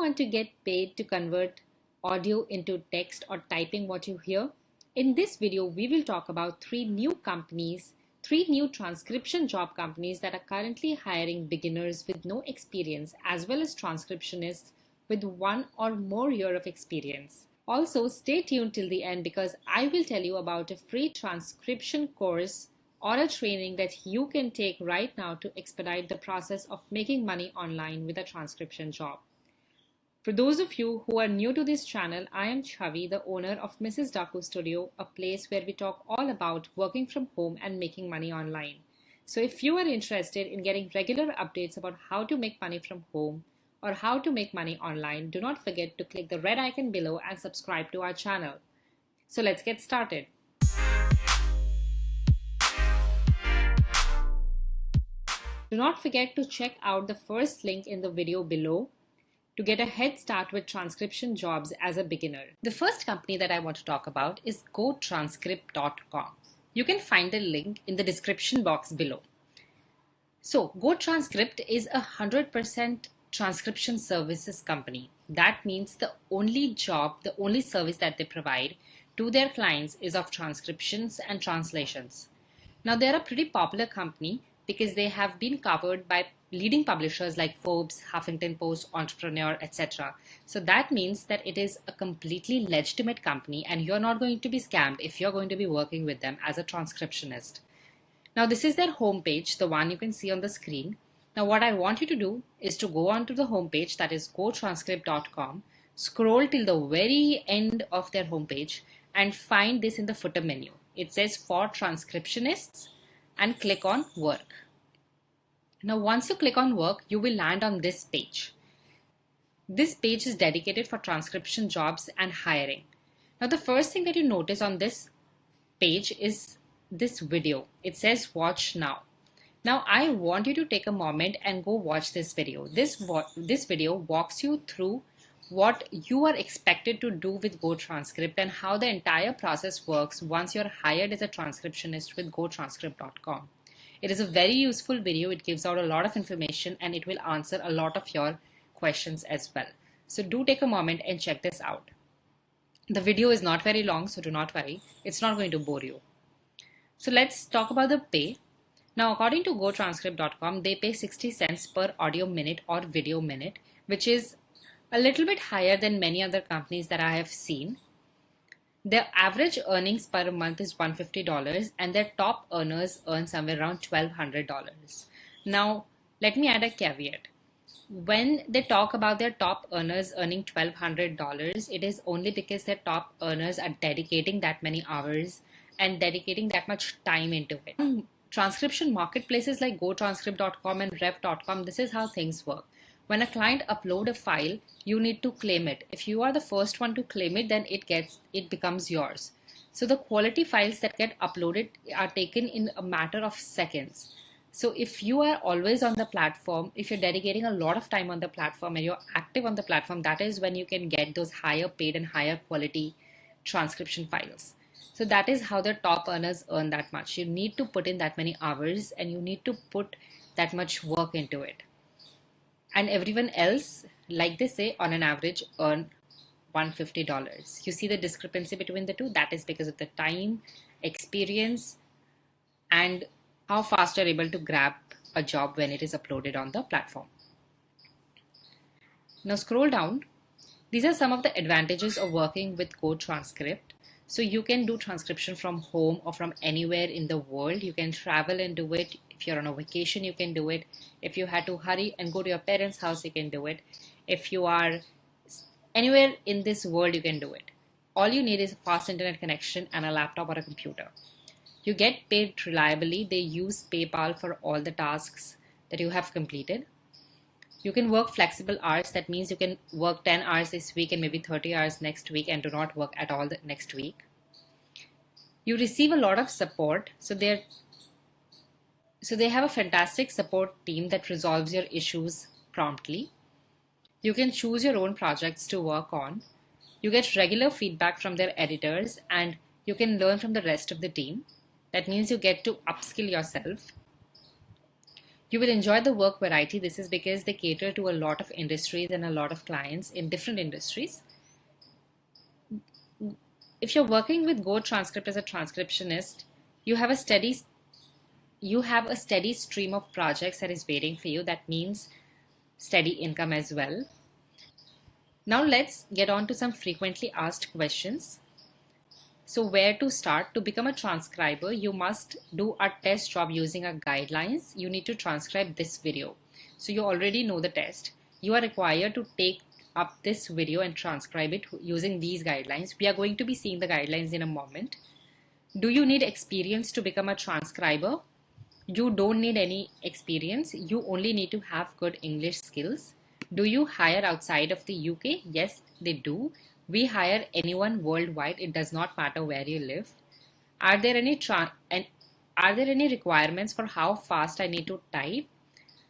want to get paid to convert audio into text or typing what you hear? In this video, we will talk about three new companies, three new transcription job companies that are currently hiring beginners with no experience as well as transcriptionists with one or more year of experience. Also, stay tuned till the end because I will tell you about a free transcription course or a training that you can take right now to expedite the process of making money online with a transcription job. For those of you who are new to this channel, I am Chavi, the owner of Mrs. Daku Studio, a place where we talk all about working from home and making money online. So if you are interested in getting regular updates about how to make money from home or how to make money online, do not forget to click the red icon below and subscribe to our channel. So let's get started. Do not forget to check out the first link in the video below to get a head start with transcription jobs as a beginner. The first company that I want to talk about is GoTranscript.com. You can find the link in the description box below. So GoTranscript is a 100% transcription services company. That means the only job, the only service that they provide to their clients is of transcriptions and translations. Now they're a pretty popular company because they have been covered by leading publishers like Forbes, Huffington Post, Entrepreneur, etc. So that means that it is a completely legitimate company and you're not going to be scammed if you're going to be working with them as a transcriptionist. Now this is their homepage, the one you can see on the screen. Now what I want you to do is to go onto the homepage that is gotranscript.com, scroll till the very end of their homepage and find this in the footer menu. It says for transcriptionists and click on work. Now once you click on work, you will land on this page. This page is dedicated for transcription jobs and hiring. Now the first thing that you notice on this page is this video. It says watch now. Now I want you to take a moment and go watch this video. This, this video walks you through what you are expected to do with GoTranscript and how the entire process works once you're hired as a transcriptionist with GoTranscript.com. It is a very useful video. It gives out a lot of information and it will answer a lot of your questions as well. So do take a moment and check this out. The video is not very long, so do not worry. It's not going to bore you. So let's talk about the pay. Now, according to GoTranscript.com, they pay 60 cents per audio minute or video minute, which is a little bit higher than many other companies that I have seen. Their average earnings per month is $150 and their top earners earn somewhere around $1,200. Now, let me add a caveat. When they talk about their top earners earning $1,200, it is only because their top earners are dedicating that many hours and dedicating that much time into it. Transcription marketplaces like GoTranscript.com and Rev.com, this is how things work when a client upload a file, you need to claim it. If you are the first one to claim it, then it gets it becomes yours. So the quality files that get uploaded are taken in a matter of seconds. So if you are always on the platform, if you're dedicating a lot of time on the platform and you're active on the platform, that is when you can get those higher paid and higher quality transcription files. So that is how the top earners earn that much. You need to put in that many hours and you need to put that much work into it and everyone else, like they say, on an average earn $150. You see the discrepancy between the two? That is because of the time, experience, and how fast you're able to grab a job when it is uploaded on the platform. Now scroll down. These are some of the advantages of working with GoTranscript. So you can do transcription from home or from anywhere in the world. You can travel and do it. If you're on a vacation, you can do it. If you had to hurry and go to your parents' house, you can do it. If you are anywhere in this world, you can do it. All you need is a fast internet connection and a laptop or a computer. You get paid reliably. They use PayPal for all the tasks that you have completed. You can work flexible hours. That means you can work 10 hours this week and maybe 30 hours next week and do not work at all the next week. You receive a lot of support. So they're so they have a fantastic support team that resolves your issues promptly. You can choose your own projects to work on. You get regular feedback from their editors and you can learn from the rest of the team. That means you get to upskill yourself. You will enjoy the work variety. This is because they cater to a lot of industries and a lot of clients in different industries. If you're working with Go Transcript as a transcriptionist, you have a steady you have a steady stream of projects that is waiting for you. That means steady income as well. Now let's get on to some frequently asked questions. So where to start? To become a transcriber, you must do a test job using our guidelines. You need to transcribe this video. So you already know the test. You are required to take up this video and transcribe it using these guidelines. We are going to be seeing the guidelines in a moment. Do you need experience to become a transcriber? You don't need any experience. You only need to have good English skills. Do you hire outside of the UK? Yes, they do. We hire anyone worldwide. It does not matter where you live. Are there any and are there any requirements for how fast I need to type?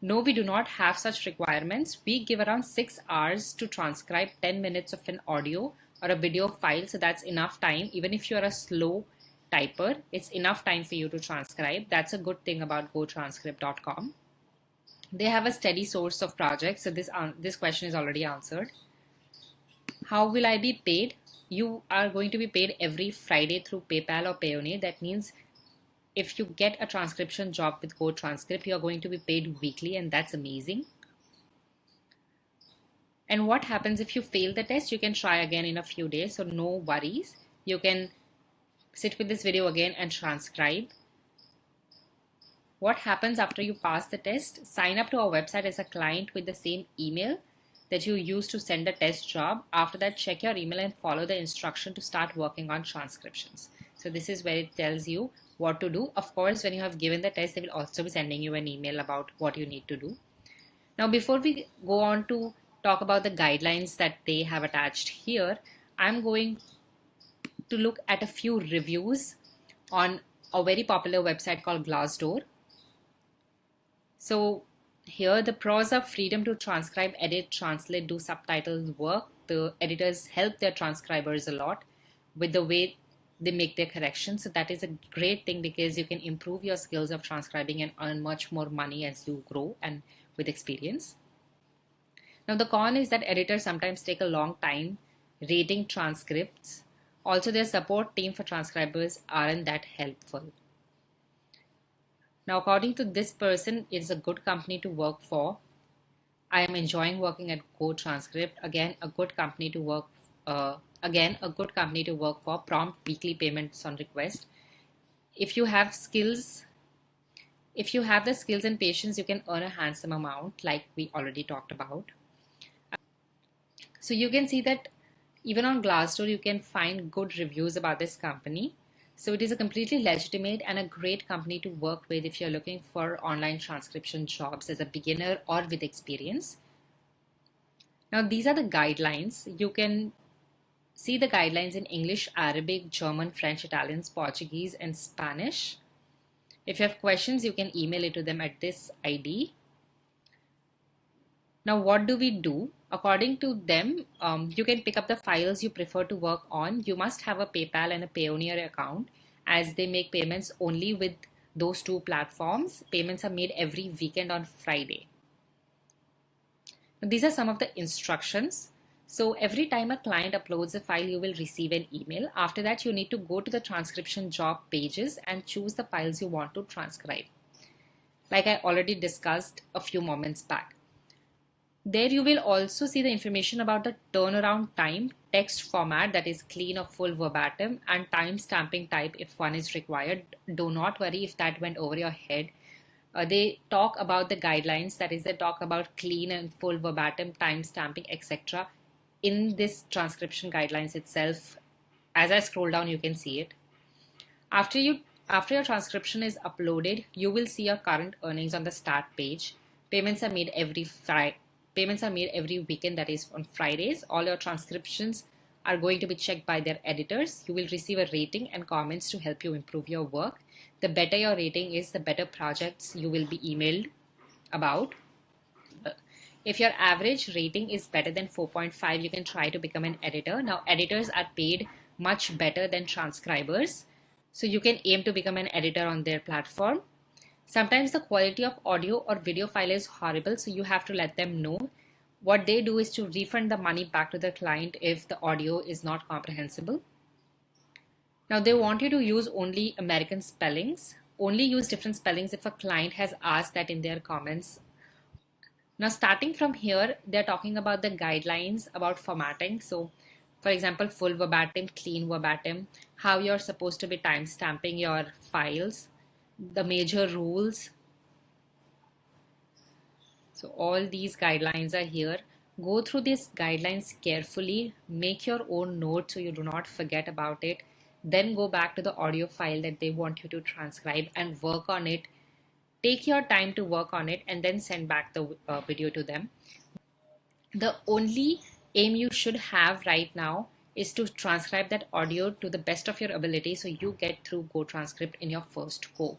No, we do not have such requirements. We give around six hours to transcribe 10 minutes of an audio or a video file. So that's enough time. Even if you're a slow typer, it's enough time for you to transcribe. That's a good thing about gotranscript.com. They have a steady source of projects. So this, uh, this question is already answered. How will I be paid? You are going to be paid every Friday through PayPal or Payoneer. That means if you get a transcription job with Go Transcript, you're going to be paid weekly, and that's amazing. And what happens if you fail the test? You can try again in a few days, so no worries. You can sit with this video again and transcribe. What happens after you pass the test? Sign up to our website as a client with the same email that you use to send the test job. After that, check your email and follow the instruction to start working on transcriptions. So this is where it tells you what to do. Of course, when you have given the test, they will also be sending you an email about what you need to do. Now, before we go on to talk about the guidelines that they have attached here, I'm going to look at a few reviews on a very popular website called Glassdoor. So here, the pros are freedom to transcribe, edit, translate, do subtitles work. The editors help their transcribers a lot with the way they make their corrections. So that is a great thing because you can improve your skills of transcribing and earn much more money as you grow and with experience. Now the con is that editors sometimes take a long time rating transcripts. Also their support team for transcribers aren't that helpful. Now, according to this person, it's a good company to work for. I am enjoying working at Go Transcript. Again, a good company to work. Uh, again, a good company to work for. Prompt weekly payments on request. If you have skills, if you have the skills and patience, you can earn a handsome amount, like we already talked about. So you can see that even on Glassdoor, you can find good reviews about this company. So it is a completely legitimate and a great company to work with if you're looking for online transcription jobs as a beginner or with experience. Now these are the guidelines. You can see the guidelines in English, Arabic, German, French, Italian, Portuguese, and Spanish. If you have questions, you can email it to them at this ID. Now, what do we do? According to them, um, you can pick up the files you prefer to work on. You must have a PayPal and a Payoneer account as they make payments only with those two platforms. Payments are made every weekend on Friday. These are some of the instructions. So every time a client uploads a file, you will receive an email. After that, you need to go to the transcription job pages and choose the files you want to transcribe. Like I already discussed a few moments back. There you will also see the information about the turnaround time, text format that is clean or full verbatim and time stamping type if one is required. Do not worry if that went over your head. Uh, they talk about the guidelines, that is they talk about clean and full verbatim time stamping, etc. In this transcription guidelines itself, as I scroll down, you can see it. After you after your transcription is uploaded, you will see your current earnings on the start page. Payments are made every Friday Payments are made every weekend, that is on Fridays. All your transcriptions are going to be checked by their editors. You will receive a rating and comments to help you improve your work. The better your rating is, the better projects you will be emailed about. Uh, if your average rating is better than 4.5, you can try to become an editor. Now, editors are paid much better than transcribers. So you can aim to become an editor on their platform. Sometimes the quality of audio or video file is horrible, so you have to let them know. What they do is to refund the money back to the client if the audio is not comprehensible. Now they want you to use only American spellings. Only use different spellings if a client has asked that in their comments. Now starting from here, they're talking about the guidelines about formatting. So for example, full verbatim, clean verbatim, how you're supposed to be timestamping your files, the major rules. So all these guidelines are here. Go through these guidelines carefully, make your own notes so you do not forget about it. Then go back to the audio file that they want you to transcribe and work on it. Take your time to work on it and then send back the uh, video to them. The only aim you should have right now is to transcribe that audio to the best of your ability so you get through Go Transcript in your first go.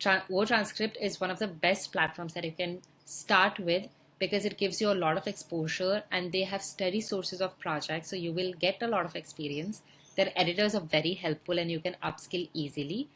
Tra- Go Transcript is one of the best platforms that you can start with because it gives you a lot of exposure and they have steady sources of projects so you will get a lot of experience. Their editors are very helpful and you can upskill easily.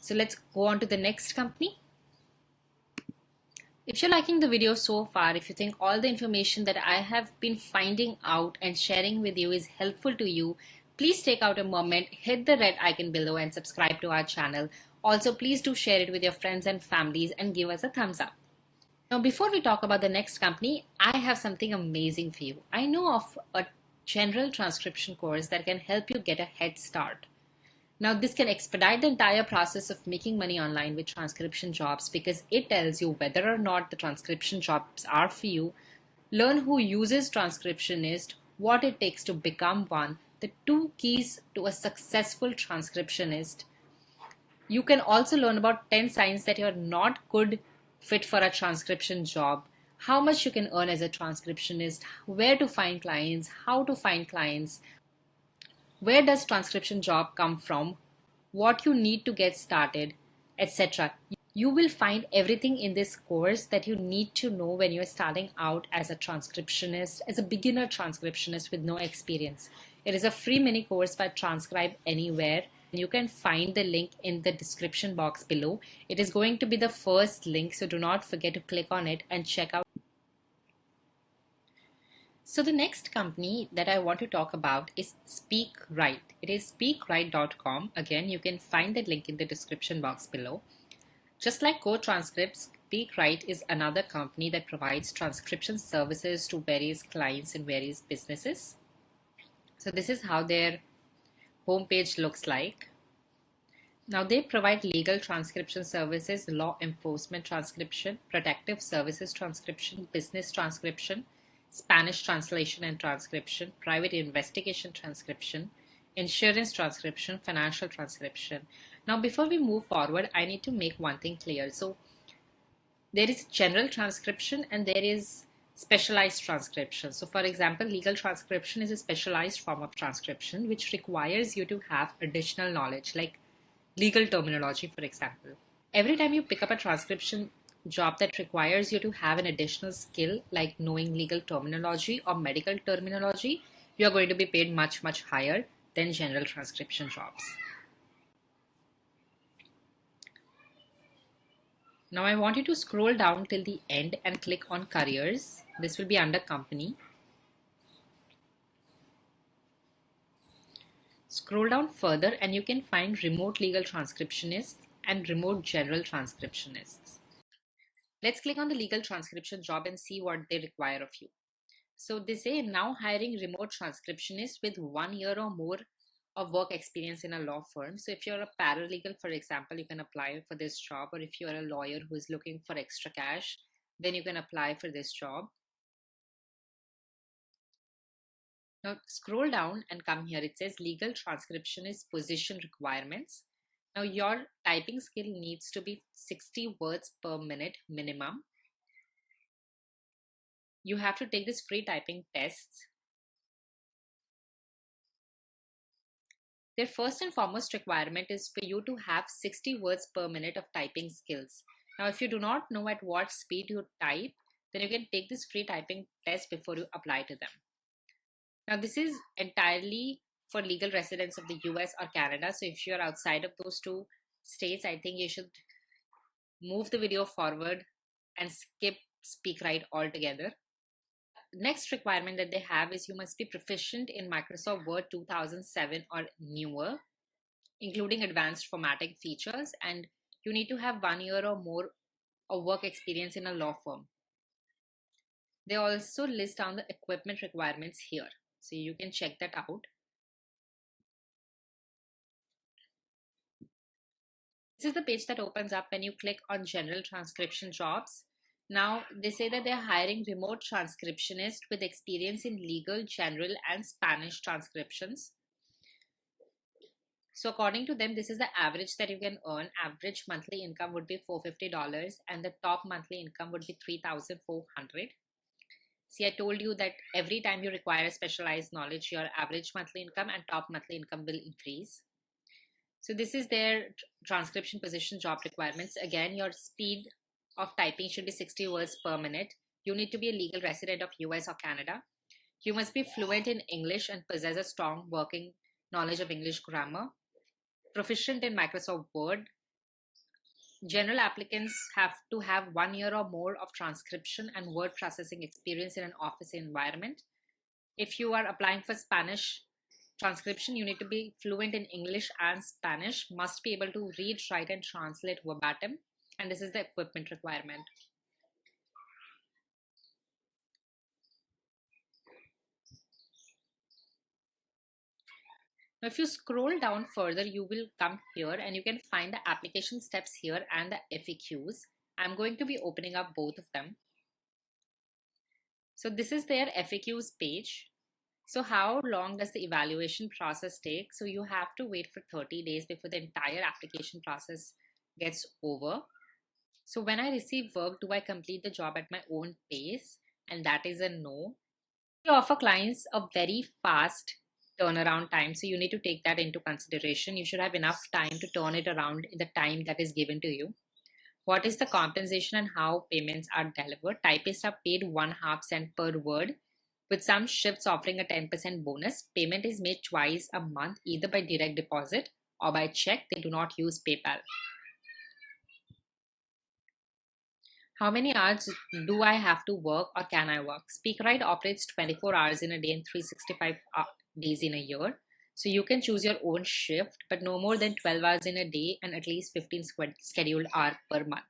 So let's go on to the next company. If you're liking the video so far, if you think all the information that I have been finding out and sharing with you is helpful to you, please take out a moment, hit the red icon below and subscribe to our channel. Also, please do share it with your friends and families and give us a thumbs up. Now, before we talk about the next company, I have something amazing for you. I know of a general transcription course that can help you get a head start. Now, this can expedite the entire process of making money online with transcription jobs because it tells you whether or not the transcription jobs are for you, learn who uses transcriptionist, what it takes to become one, the two keys to a successful transcriptionist. You can also learn about 10 signs that you're not good fit for a transcription job, how much you can earn as a transcriptionist, where to find clients, how to find clients, where does transcription job come from, what you need to get started, etc. You will find everything in this course that you need to know when you're starting out as a transcriptionist, as a beginner transcriptionist with no experience. It is a free mini course by Transcribe Anywhere. You can find the link in the description box below. It is going to be the first link, so do not forget to click on it and check out so the next company that I want to talk about is SpeakWrite. It is speakwrite.com. Again, you can find the link in the description box below. Just like Go Transcripts, SpeakWrite is another company that provides transcription services to various clients and various businesses. So this is how their homepage looks like. Now they provide legal transcription services, law enforcement transcription, protective services transcription, business transcription, Spanish translation and transcription, private investigation transcription, insurance transcription, financial transcription. Now, before we move forward, I need to make one thing clear. So, there is general transcription and there is specialized transcription. So, for example, legal transcription is a specialized form of transcription which requires you to have additional knowledge, like legal terminology, for example. Every time you pick up a transcription job that requires you to have an additional skill like knowing legal terminology or medical terminology, you are going to be paid much, much higher than general transcription jobs. Now I want you to scroll down till the end and click on careers. This will be under company. Scroll down further and you can find remote legal transcriptionists and remote general transcriptionists. Let's click on the legal transcription job and see what they require of you. So they say now hiring remote transcriptionists with one year or more of work experience in a law firm. So if you're a paralegal, for example, you can apply for this job, or if you're a lawyer who is looking for extra cash, then you can apply for this job. Now scroll down and come here. It says legal transcriptionist position requirements. Now your typing skill needs to be 60 words per minute minimum. You have to take this free typing tests. Their first and foremost requirement is for you to have 60 words per minute of typing skills. Now, if you do not know at what speed you type, then you can take this free typing test before you apply to them. Now, this is entirely for legal residents of the US or Canada. So if you're outside of those two states, I think you should move the video forward and skip SpeakWrite altogether. Next requirement that they have is you must be proficient in Microsoft Word 2007 or newer, including advanced formatting features, and you need to have one year or more of work experience in a law firm. They also list down the equipment requirements here, so you can check that out. This is the page that opens up when you click on general transcription jobs. Now, they say that they're hiring remote transcriptionists with experience in legal, general, and Spanish transcriptions. So according to them, this is the average that you can earn. Average monthly income would be $450 and the top monthly income would be 3400 See, I told you that every time you require specialized knowledge, your average monthly income and top monthly income will increase. So this is their transcription position job requirements. Again, your speed of typing should be 60 words per minute. You need to be a legal resident of US or Canada. You must be fluent in English and possess a strong working knowledge of English grammar. Proficient in Microsoft Word. General applicants have to have one year or more of transcription and word processing experience in an office environment. If you are applying for Spanish transcription, you need to be fluent in English and Spanish, must be able to read, write, and translate verbatim. And this is the equipment requirement. Now, if you scroll down further, you will come here and you can find the application steps here and the FAQs. I'm going to be opening up both of them. So this is their FAQs page. So how long does the evaluation process take? So you have to wait for 30 days before the entire application process gets over. So when I receive work, do I complete the job at my own pace? And that is a no. We offer clients a very fast turnaround time. So you need to take that into consideration. You should have enough time to turn it around in the time that is given to you. What is the compensation and how payments are delivered? Typists are paid one half cent per word with some shifts offering a 10% bonus, payment is made twice a month either by direct deposit or by check. They do not use PayPal. How many hours do I have to work or can I work? SpeakWrite operates 24 hours in a day and 365 uh, days in a year. So you can choose your own shift, but no more than 12 hours in a day and at least 15 scheduled hours per month.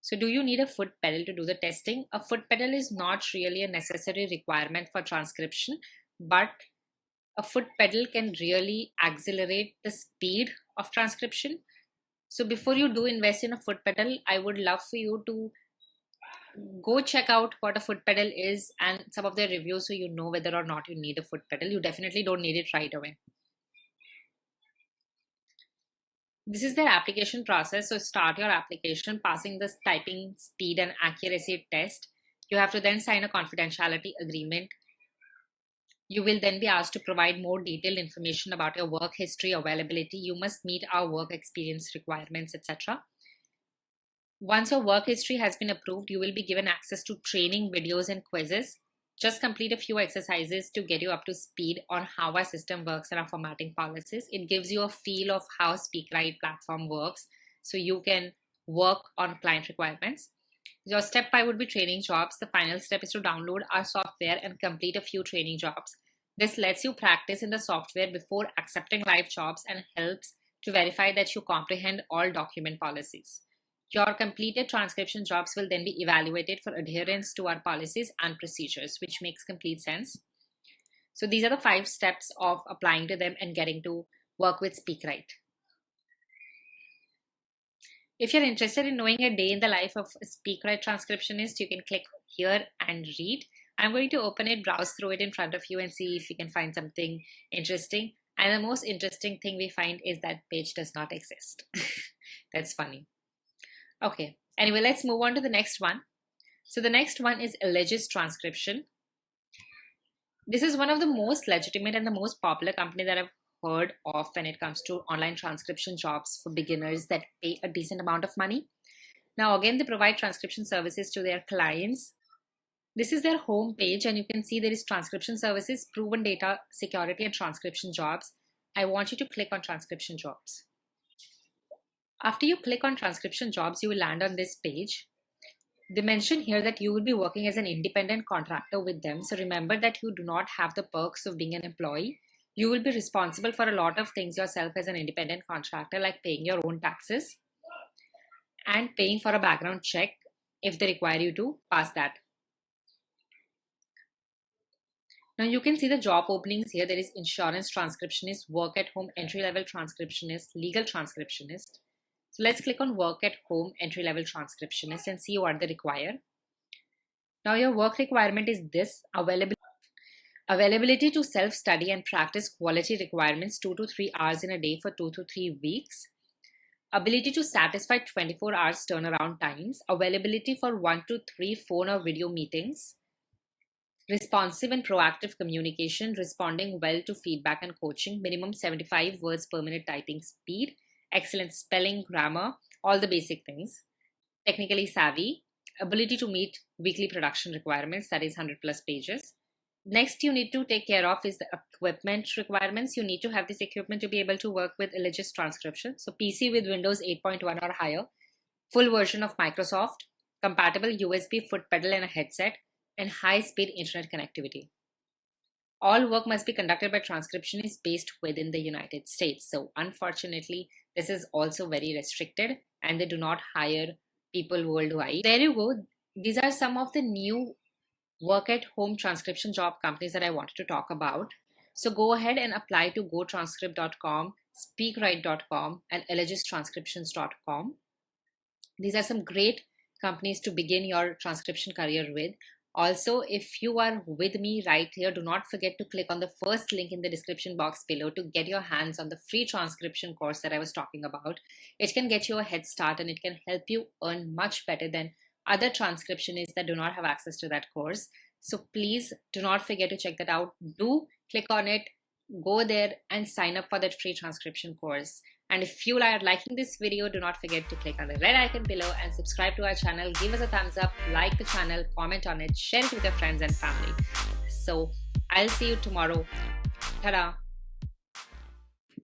So do you need a foot pedal to do the testing? A foot pedal is not really a necessary requirement for transcription, but a foot pedal can really accelerate the speed of transcription. So before you do invest in a foot pedal, I would love for you to go check out what a foot pedal is and some of their reviews so you know whether or not you need a foot pedal. You definitely don't need it right away. This is their application process. So start your application, passing the typing speed and accuracy test. You have to then sign a confidentiality agreement. You will then be asked to provide more detailed information about your work history, availability. You must meet our work experience requirements, etc. Once your work history has been approved, you will be given access to training videos and quizzes. Just complete a few exercises to get you up to speed on how our system works and our formatting policies. It gives you a feel of how SpeakWrite platform works so you can work on client requirements. Your step five would be training jobs. The final step is to download our software and complete a few training jobs. This lets you practice in the software before accepting live jobs and helps to verify that you comprehend all document policies. Your completed transcription jobs will then be evaluated for adherence to our policies and procedures, which makes complete sense. So these are the five steps of applying to them and getting to work with SpeakWrite. If you're interested in knowing a day in the life of a SpeakWrite transcriptionist, you can click here and read. I'm going to open it, browse through it in front of you and see if you can find something interesting. And the most interesting thing we find is that page does not exist. That's funny. Okay, anyway, let's move on to the next one. So the next one is Allegis Transcription. This is one of the most legitimate and the most popular company that I've heard of when it comes to online transcription jobs for beginners that pay a decent amount of money. Now, again, they provide transcription services to their clients. This is their home page, and you can see there is transcription services, proven data security, and transcription jobs. I want you to click on transcription jobs. After you click on transcription jobs, you will land on this page. They mention here that you will be working as an independent contractor with them. So remember that you do not have the perks of being an employee. You will be responsible for a lot of things yourself as an independent contractor, like paying your own taxes and paying for a background check if they require you to pass that. Now you can see the job openings here. There is insurance transcriptionist, work at home entry level transcriptionist, legal transcriptionist. So let's click on work at home entry level transcriptionist and see what they require. Now your work requirement is this available availability to self-study and practice quality requirements two to three hours in a day for two to three weeks. Ability to satisfy 24 hours turnaround times. Availability for one to three phone or video meetings. Responsive and proactive communication, responding well to feedback and coaching, minimum 75 words per minute typing speed, excellent spelling, grammar, all the basic things, technically savvy, ability to meet weekly production requirements, that is 100 plus pages. Next, you need to take care of is the equipment requirements. You need to have this equipment to be able to work with Allegis transcription. So PC with Windows 8.1 or higher, full version of Microsoft, compatible USB foot pedal and a headset, and high-speed internet connectivity. All work must be conducted by transcriptionists based within the United States. So unfortunately, this is also very restricted and they do not hire people worldwide. There you go. These are some of the new work at home transcription job companies that I wanted to talk about. So go ahead and apply to gotranscript.com, speakwrite.com, and allegistranscriptions.com. These are some great companies to begin your transcription career with. Also, if you are with me right here, do not forget to click on the first link in the description box below to get your hands on the free transcription course that I was talking about. It can get you a head start and it can help you earn much better than other transcriptionists that do not have access to that course. So please do not forget to check that out. Do click on it, go there and sign up for that free transcription course. And if you are liking this video, do not forget to click on the red icon below and subscribe to our channel. Give us a thumbs up, like the channel, comment on it, share it with your friends and family. So I'll see you tomorrow. Ta-da!